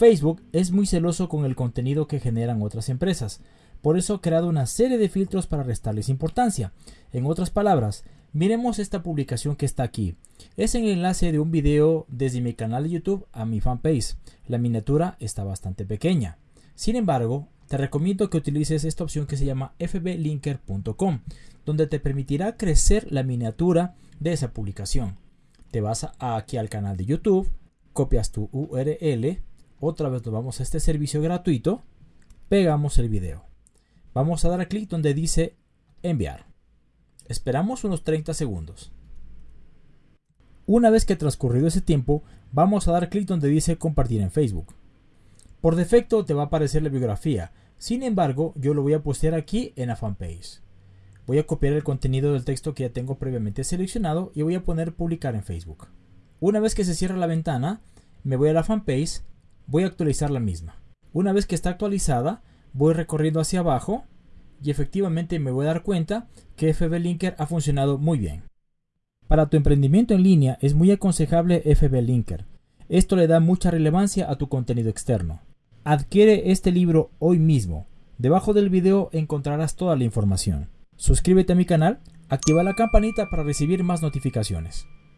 Facebook es muy celoso con el contenido que generan otras empresas, por eso ha creado una serie de filtros para restarles importancia. En otras palabras, miremos esta publicación que está aquí. Es el enlace de un video desde mi canal de YouTube a mi fanpage. La miniatura está bastante pequeña. Sin embargo, te recomiendo que utilices esta opción que se llama fblinker.com, donde te permitirá crecer la miniatura de esa publicación. Te vas aquí al canal de YouTube, copias tu URL, otra vez nos vamos a este servicio gratuito, pegamos el video. Vamos a dar clic donde dice enviar. Esperamos unos 30 segundos. Una vez que transcurrido ese tiempo, vamos a dar clic donde dice compartir en Facebook. Por defecto te va a aparecer la biografía, sin embargo yo lo voy a postear aquí en la fanpage. Voy a copiar el contenido del texto que ya tengo previamente seleccionado y voy a poner publicar en Facebook. Una vez que se cierra la ventana, me voy a la fanpage, voy a actualizar la misma. Una vez que está actualizada, voy recorriendo hacia abajo y efectivamente me voy a dar cuenta que FB Linker ha funcionado muy bien. Para tu emprendimiento en línea es muy aconsejable FB Linker. Esto le da mucha relevancia a tu contenido externo. Adquiere este libro hoy mismo. Debajo del video encontrarás toda la información. Suscríbete a mi canal, activa la campanita para recibir más notificaciones.